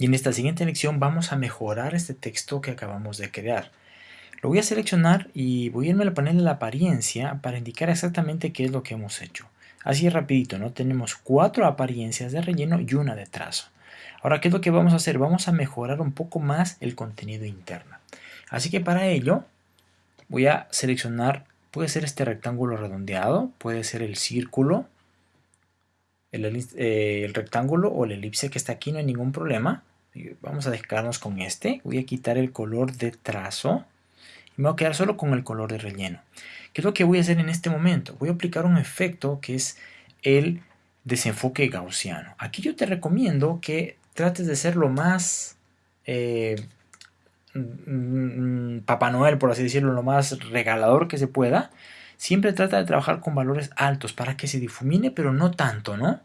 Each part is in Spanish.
Y en esta siguiente lección vamos a mejorar este texto que acabamos de crear. Lo voy a seleccionar y voy a irme al panel de la apariencia para indicar exactamente qué es lo que hemos hecho. Así rapidito, ¿no? Tenemos cuatro apariencias de relleno y una de trazo. Ahora, ¿qué es lo que vamos a hacer? Vamos a mejorar un poco más el contenido interno. Así que para ello voy a seleccionar, puede ser este rectángulo redondeado, puede ser el círculo, el, eh, el rectángulo o la elipse que está aquí, no hay ningún problema. Vamos a dejarnos con este. Voy a quitar el color de trazo y me voy a quedar solo con el color de relleno. ¿Qué es lo que voy a hacer en este momento? Voy a aplicar un efecto que es el desenfoque gaussiano. Aquí yo te recomiendo que trates de ser lo más eh, mm, Papá Noel, por así decirlo, lo más regalador que se pueda. Siempre trata de trabajar con valores altos para que se difumine, pero no tanto, ¿no?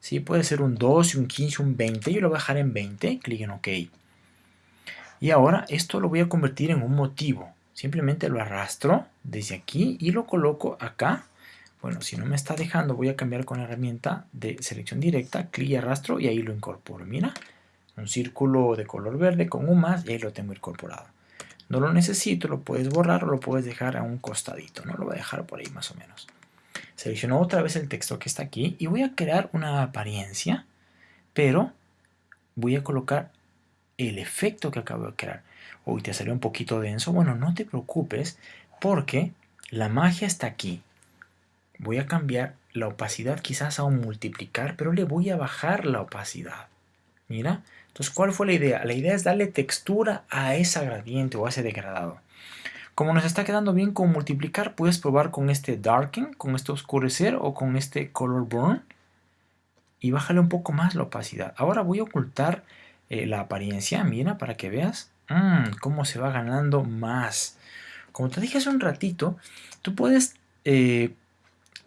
Sí, puede ser un 12, un 15, un 20. Yo lo voy a dejar en 20. Clic en OK. Y ahora esto lo voy a convertir en un motivo. Simplemente lo arrastro desde aquí y lo coloco acá. Bueno, si no me está dejando, voy a cambiar con la herramienta de selección directa, clic y arrastro y ahí lo incorporo. Mira, un círculo de color verde con un más y ahí lo tengo incorporado. No lo necesito, lo puedes borrar o lo puedes dejar a un costadito, ¿no? Lo voy a dejar por ahí más o menos. Selecciono otra vez el texto que está aquí y voy a crear una apariencia, pero voy a colocar el efecto que acabo de crear. Uy, te salió un poquito denso. Bueno, no te preocupes porque la magia está aquí. Voy a cambiar la opacidad quizás a un multiplicar, pero le voy a bajar la opacidad. Mira, entonces, ¿cuál fue la idea? La idea es darle textura a esa gradiente o a ese degradado. Como nos está quedando bien con multiplicar, puedes probar con este darken, con este oscurecer o con este color burn. Y bájale un poco más la opacidad. Ahora voy a ocultar eh, la apariencia, mira, para que veas mmm, cómo se va ganando más. Como te dije hace un ratito, tú puedes eh,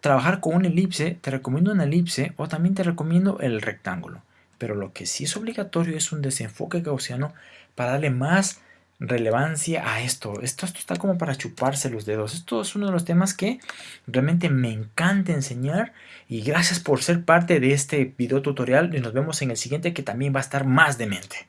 trabajar con una elipse, te recomiendo una elipse o también te recomiendo el rectángulo. Pero lo que sí es obligatorio es un desenfoque gaussiano para darle más relevancia a esto. esto. Esto está como para chuparse los dedos. Esto es uno de los temas que realmente me encanta enseñar. Y gracias por ser parte de este video tutorial. Y nos vemos en el siguiente que también va a estar más de mente.